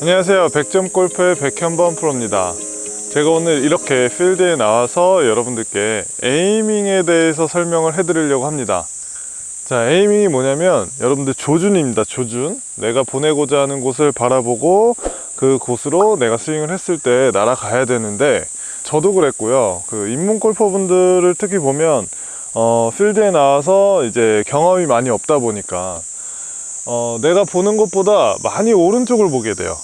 안녕하세요. 100점 골프의 백현범 프로입니다. 제가 오늘 이렇게 필드에 나와서 여러분들께 에이밍에 대해서 설명을 해드리려고 합니다. 자, 에이밍이 뭐냐면 여러분들 조준입니다. 조준. 내가 보내고자 하는 곳을 바라보고 그 곳으로 내가 스윙을 했을 때 날아가야 되는데 저도 그랬고요. 그 입문 골퍼분들을 특히 보면 어, 필드에 나와서 이제 경험이 많이 없다 보니까 어, 내가 보는 것보다 많이 오른쪽을 보게 돼요.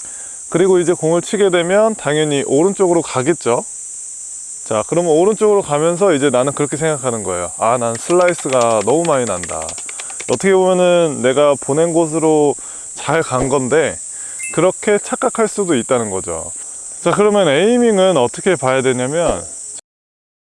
그리고 이제 공을 치게 되면 당연히 오른쪽으로 가겠죠. 자, 그러면 오른쪽으로 가면서 이제 나는 그렇게 생각하는 거예요. 아, 난 슬라이스가 너무 많이 난다. 어떻게 보면은 내가 보낸 곳으로 잘 간 건데 그렇게 착각할 수도 있다는 거죠. 자, 그러면 aiming은 어떻게 봐야 되냐면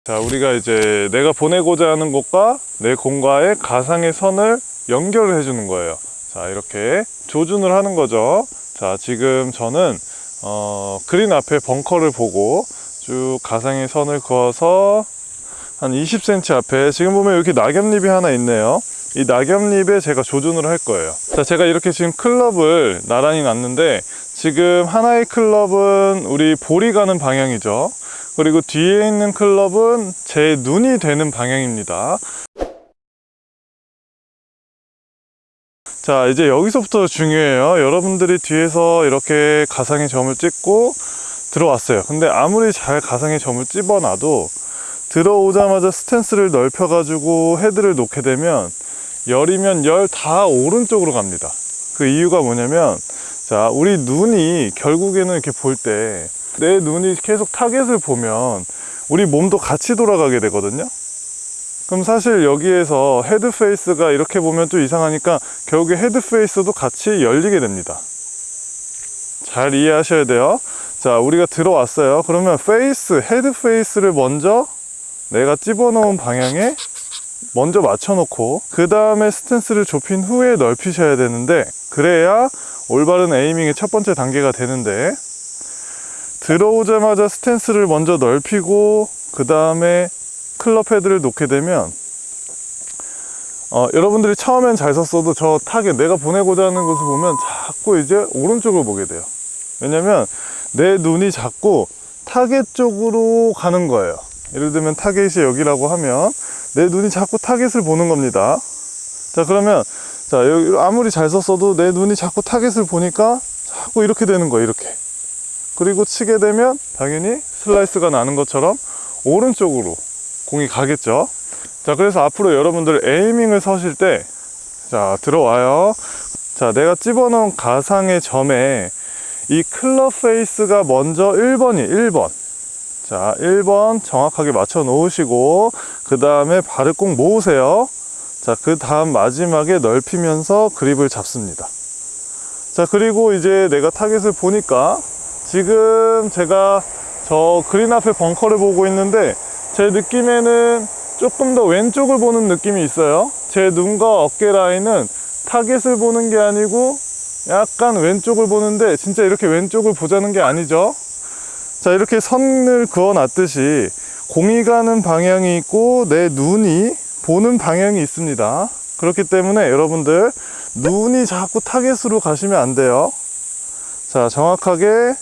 자, 우리가 이제 내가 보내고자 하는 곳과 내 공과의 가상의 선을 연결을 해주는 거예요. 자, 이렇게 조준을 하는 거죠. 자, 지금 저는 어, 그린 앞에 벙커를 보고 쭉 가상의 선을 그어서 한 20cm 앞에 지금 보면 이렇게 낙엽잎이 하나 있네요. 이 낙엽잎에 제가 조준을 할 거예요. 자, 제가 이렇게 지금 클럽을 나란히 놨는데 지금 하나의 클럽은 우리 볼이 가는 방향이죠. 그리고 뒤에 있는 클럽은 제 눈이 되는 방향입니다. 자, 이제 여기서부터 중요해요. 여러분들이 뒤에서 이렇게 가상의 점을 찍고 들어왔어요. 근데 아무리 잘 가상의 점을 집어놔도 들어오자마자 스탠스를 넓혀 가지고 헤드를 놓게 되면 열이면 열 다 오른쪽으로 갑니다. 그 이유가 뭐냐면 자, 우리 눈이 결국에는 이렇게 볼 때 내 눈이 계속 타겟을 보면 우리 몸도 같이 돌아가게 되거든요. 그럼 사실 여기에서 헤드 페이스가 이렇게 보면 좀 이상하니까 결국에 헤드 페이스도 같이 열리게 됩니다. 잘 이해하셔야 돼요. 자, 우리가 들어왔어요. 그러면 페이스, 헤드 페이스를 먼저 내가 집어넣은 방향에 먼저 맞춰놓고 그 다음에 스탠스를 좁힌 후에 넓히셔야 되는데 그래야 올바른 aiming의 첫 번째 단계가 되는데 들어오자마자 스탠스를 먼저 넓히고 그 다음에 클럽 헤드를 놓게 되면 어, 여러분들이 처음엔 잘 섰어도 저 타겟 내가 보내고자 하는 것을 보면 자꾸 이제 오른쪽을 보게 돼요. 왜냐면 내 눈이 자꾸 타겟 쪽으로 가는 거예요. 예를 들면 타겟이 여기라고 하면 내 눈이 자꾸 타겟을 보는 겁니다. 자 그러면 자 아무리 잘 섰어도 내 눈이 자꾸 타겟을 보니까 자꾸 이렇게 되는 거예요 이렇게. 그리고 치게 되면 당연히 슬라이스가 나는 것처럼 오른쪽으로 공이 가겠죠? 자 그래서 앞으로 여러분들 aiming을 서실 때 자 들어와요. 자 내가 집어넣은 가상의 점에 이 클럽 페이스가 먼저 1번이 1번. 자 1번 정확하게 맞춰 놓으시고 그 다음에 발을 꼭 모으세요. 자그 다음 마지막에 넓히면서 그립을 잡습니다. 자 그리고 이제 내가 타겟을 보니까 지금 제가 저 그린 앞에 벙커를 보고 있는데 제 느낌에는 조금 더 왼쪽을 보는 느낌이 있어요. 제 눈과 어깨 라인은 타겟을 보는 게 아니고 약간 왼쪽을 보는데 진짜 이렇게 왼쪽을 보자는 게 아니죠. 자 이렇게 선을 그어 놨듯이 공이 가는 방향이 있고 내 눈이 보는 방향이 있습니다. 그렇기 때문에 여러분들 눈이 자꾸 타겟으로 가시면 안 돼요. 자 정확하게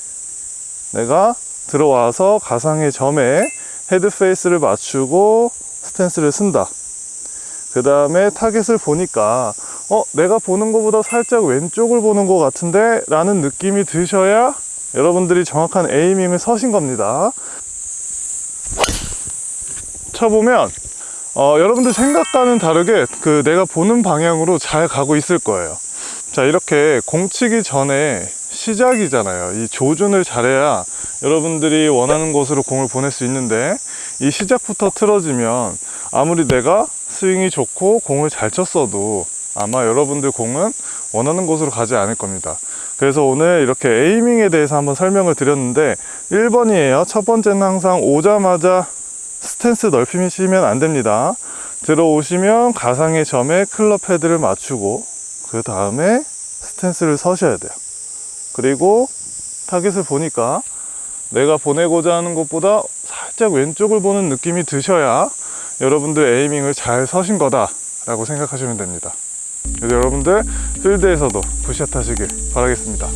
내가 들어와서 가상의 점에 헤드 페이스를 맞추고 스탠스를 선다. 그 다음에 타겟을 보니까 어 내가 보는 것보다 살짝 왼쪽을 보는 것 같은데 라는 느낌이 드셔야 여러분들이 정확한 aiming을 서신 겁니다. 쳐보면 어, 여러분들 생각과는 다르게 그 내가 보는 방향으로 잘 가고 있을 거예요. 자 이렇게 공치기 전에 시작이잖아요. 이 조준을 잘해야 여러분들이 원하는 곳으로 공을 보낼 수 있는데 이 시작부터 틀어지면 아무리 내가 스윙이 좋고 공을 잘 쳤어도 아마 여러분들 공은 원하는 곳으로 가지 않을 겁니다. 그래서 오늘 이렇게 에이밍에 대해서 한번 설명을 드렸는데 1번이에요. 첫 번째는 항상 오자마자 스탠스 넓히시면 안 됩니다. 들어오시면 가상의 점에 클럽 헤드를 맞추고 그 다음에 스탠스를 서셔야 돼요 그리고 타겟을 보니까 내가 보내고자 하는 것보다 살짝 왼쪽을 보는 느낌이 드셔야 여러분들 aiming을 잘 서신 거다 라고 생각하시면 됩니다. 여러분들 필드에서도 good shot 하시길 바라겠습니다